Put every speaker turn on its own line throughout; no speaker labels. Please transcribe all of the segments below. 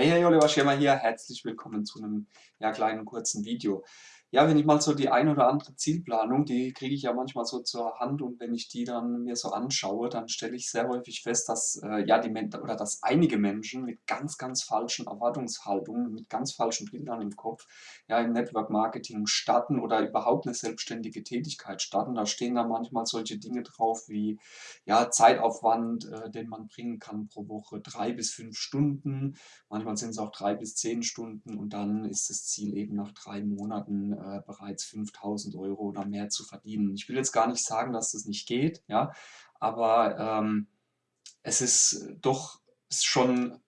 Hey, hey, Oliver Schirmer hier, herzlich willkommen zu einem ja, kleinen kurzen Video. Ja, wenn ich mal so die ein oder andere Zielplanung, die kriege ich ja manchmal so zur Hand und wenn ich die dann mir so anschaue, dann stelle ich sehr häufig fest, dass äh, ja die Men oder dass einige Menschen mit ganz, ganz falschen Erwartungshaltungen, mit ganz falschen Bildern im Kopf, ja im Network Marketing starten oder überhaupt eine selbstständige Tätigkeit starten. Da stehen dann manchmal solche Dinge drauf wie ja Zeitaufwand, äh, den man bringen kann pro Woche drei bis fünf Stunden. Manchmal sind es auch drei bis zehn Stunden und dann ist das Ziel eben nach drei Monaten äh, bereits 5000 Euro oder mehr zu verdienen. Ich will jetzt gar nicht sagen, dass das nicht geht, ja, aber ähm, es ist doch schon,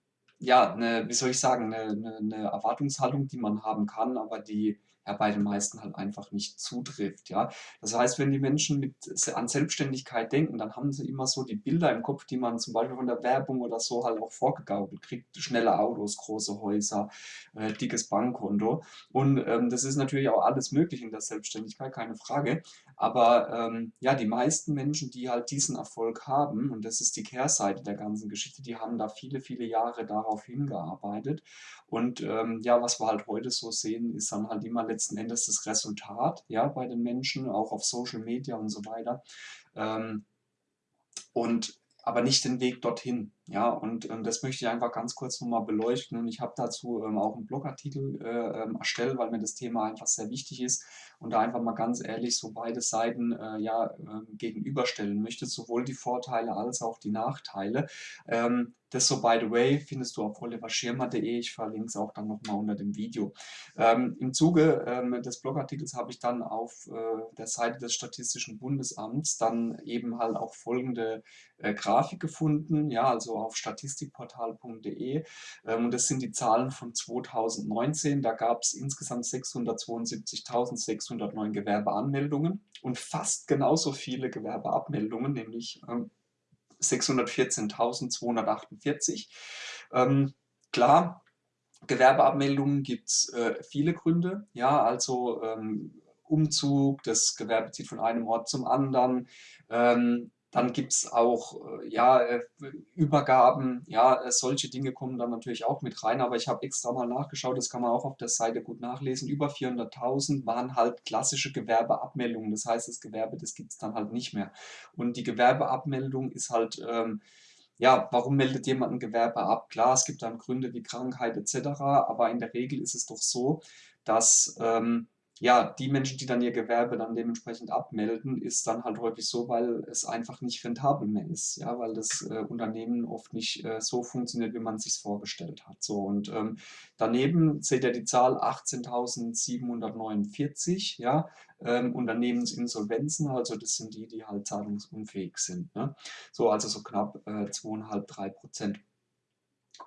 ja, eine, wie soll ich sagen, eine, eine, eine Erwartungshaltung, die man haben kann, aber die ja bei den meisten halt einfach nicht zutrifft. Ja? Das heißt, wenn die Menschen mit, an Selbstständigkeit denken, dann haben sie immer so die Bilder im Kopf, die man zum Beispiel von der Werbung oder so halt auch vorgegaukelt kriegt. Schnelle Autos, große Häuser, äh, dickes Bankkonto. Und ähm, das ist natürlich auch alles möglich in der Selbstständigkeit, keine Frage. Aber ähm, ja, die meisten Menschen, die halt diesen Erfolg haben, und das ist die Kehrseite der ganzen Geschichte, die haben da viele, viele Jahre darauf hingearbeitet. Und ähm, ja, was wir halt heute so sehen, ist dann halt immer letzten Endes das Resultat, ja, bei den Menschen, auch auf Social Media und so weiter. Ähm, und aber nicht den Weg dorthin. Ja, und ähm, das möchte ich einfach ganz kurz nochmal beleuchten. Und ich habe dazu ähm, auch einen Blogartikel äh, ähm, erstellt, weil mir das Thema einfach sehr wichtig ist und da einfach mal ganz ehrlich so beide Seiten äh, ja, äh, gegenüberstellen möchte, sowohl die Vorteile als auch die Nachteile. Ähm, das so, by the way, findest du auf oliverschirmer.de. Ich verlinke es auch dann nochmal unter dem Video. Ähm, Im Zuge ähm, des Blogartikels habe ich dann auf äh, der Seite des Statistischen Bundesamts dann eben halt auch folgende äh, Grafik gefunden. Ja, also auf statistikportal.de. Ähm, und das sind die Zahlen von 2019. Da gab es insgesamt 672.609 Gewerbeanmeldungen und fast genauso viele Gewerbeabmeldungen, nämlich 614.248. Ähm, ähm, klar, Gewerbeabmeldungen gibt es äh, viele Gründe. Ja, also ähm, Umzug, das Gewerbe zieht von einem Ort zum anderen. Ähm, dann gibt es auch äh, ja, äh, Übergaben, ja, äh, solche Dinge kommen dann natürlich auch mit rein, aber ich habe extra mal nachgeschaut, das kann man auch auf der Seite gut nachlesen. Über 400.000 waren halt klassische Gewerbeabmeldungen, das heißt, das Gewerbe, das gibt es dann halt nicht mehr. Und die Gewerbeabmeldung ist halt, ähm, ja, warum meldet jemand ein Gewerbe ab? Klar, es gibt dann Gründe wie Krankheit etc., aber in der Regel ist es doch so, dass ähm, ja, die Menschen, die dann ihr Gewerbe dann dementsprechend abmelden, ist dann halt häufig so, weil es einfach nicht rentabel mehr ist, ja, weil das äh, Unternehmen oft nicht äh, so funktioniert, wie man es sich vorgestellt hat. So, und ähm, daneben seht ihr die Zahl 18.749, ja, ähm, Unternehmensinsolvenzen, also das sind die, die halt zahlungsunfähig sind. Ne? So, also so knapp äh, 2,5, 3 Prozent.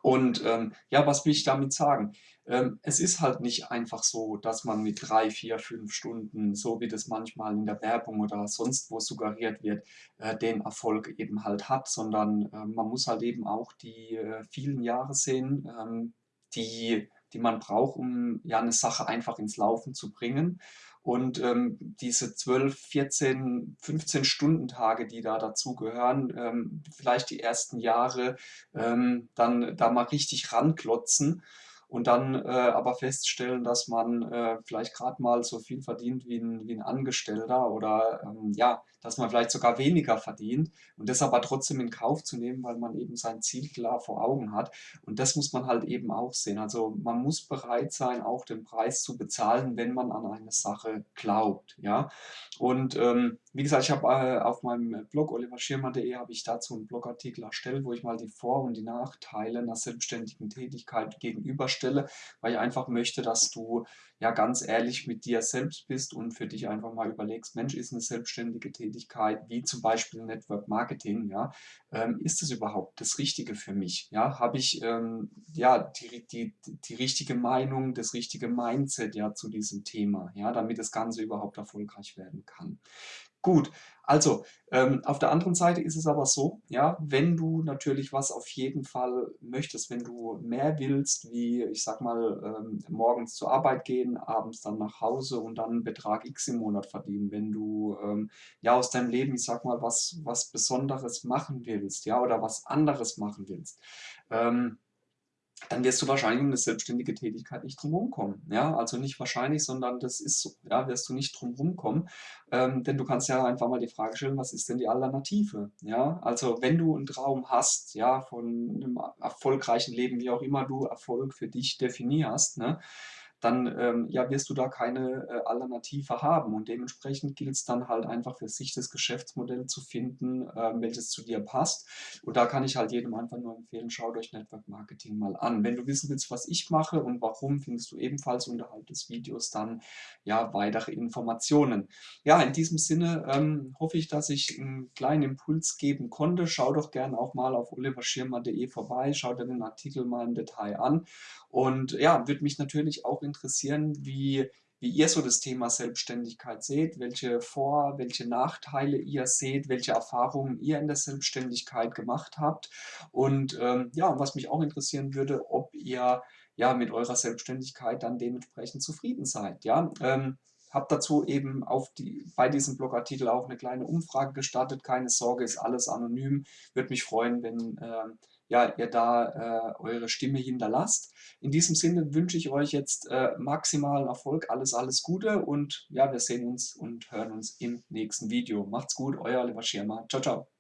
Und ähm, ja, was will ich damit sagen? Ähm, es ist halt nicht einfach so, dass man mit drei, vier, fünf Stunden, so wie das manchmal in der Werbung oder sonst wo suggeriert wird, äh, den Erfolg eben halt hat, sondern äh, man muss halt eben auch die äh, vielen Jahre sehen, ähm, die, die man braucht, um ja eine Sache einfach ins Laufen zu bringen. Und ähm, diese 12, 14, 15 Stunden Tage, die da dazu gehören, ähm, vielleicht die ersten Jahre ähm, dann da mal richtig ranklotzen und dann äh, aber feststellen, dass man äh, vielleicht gerade mal so viel verdient wie ein, wie ein Angestellter oder ähm, ja, dass man vielleicht sogar weniger verdient und das aber trotzdem in Kauf zu nehmen, weil man eben sein Ziel klar vor Augen hat. Und das muss man halt eben auch sehen. Also man muss bereit sein, auch den Preis zu bezahlen, wenn man an eine Sache glaubt. Ja? Und ähm, wie gesagt, ich habe äh, auf meinem Blog oliverschirmer.de habe ich dazu einen Blogartikel erstellt, wo ich mal die Vor- und die Nachteile einer selbstständigen Tätigkeit gegenüberstelle, weil ich einfach möchte, dass du ja ganz ehrlich mit dir selbst bist und für dich einfach mal überlegst, Mensch, ist eine selbstständige Tätigkeit, wie zum Beispiel Network Marketing, ja, ähm, ist das überhaupt das Richtige für mich? Ja, habe ich ähm, ja die, die, die richtige Meinung, das richtige Mindset ja zu diesem Thema, ja, damit das Ganze überhaupt erfolgreich werden kann. Gut, also ähm, auf der anderen Seite ist es aber so, ja, wenn du natürlich was auf jeden Fall möchtest, wenn du mehr willst, wie ich sag mal ähm, morgens zur Arbeit gehen, abends dann nach Hause und dann Betrag X im Monat verdienen, wenn du ähm, ja aus deinem Leben, ich sag mal, was, was Besonderes machen willst, ja, oder was anderes machen willst, ähm, dann wirst du wahrscheinlich um 'ne selbstständige Tätigkeit nicht drum rumkommen, ja? Also, nicht wahrscheinlich, sondern das ist so, ja, wirst du nicht drum rumkommen. Ähm, denn du kannst ja einfach mal die Frage stellen: „Was ist denn die Alternative?“ Ja? Also, wenn du 'n Traum hast, ja, von 'nem erfolgreichen Leben, wie auch immer du Erfolg für dich definierst, ne, dann, ähm, ja, wirst du da keine, äh, Alternative haben und dementsprechend gilt's dann halt einfach für sich das Geschäftsmodell zu finden, ähm, welches zu dir passt. Und da kann ich halt jedem einfach nur empfehlen: Schaut euch Network Marketing mal an. Wenn du wissen willst, was ich mache und warum, findest du ebenfalls unterhalb des Videos dann, ja, weitere Informationen. Ja, in diesem Sinne, ähm, hoffe ich, dass ich 'n kleinen Impuls geben konnte. Schau doch gern auch mal auf oliverschirmer.de vorbei, schau dir den Artikel mal im Detail an und ja, würde mich natürlich auch interessieren, wie wie ihr so das Thema Selbstständigkeit seht, welche Vor welche Nachteile ihr seht, welche Erfahrungen ihr in der Selbstständigkeit gemacht habt. Und, ähm, ja, was mich auch interessieren würde, ob ihr, ja, mit eurer Selbstständigkeit dann dementsprechend zufrieden seid, ja? Ähm, habe dazu eben auf die bei diesem Blogartikel auch 'ne kleine Umfrage gestartet. Keine Sorge, ist alles anonym. Würde mich freuen, wenn, ähm, ja, ihr da, äh, eure Stimme hinterlasst. In diesem Sinne wünsche ich euch jetzt, äh, maximalen Erfolg, alles, alles Gute und ja, wir sehen uns und hören uns im nächsten Video. Macht's gut, euer Oliver Schirmer. Tschau, tschau.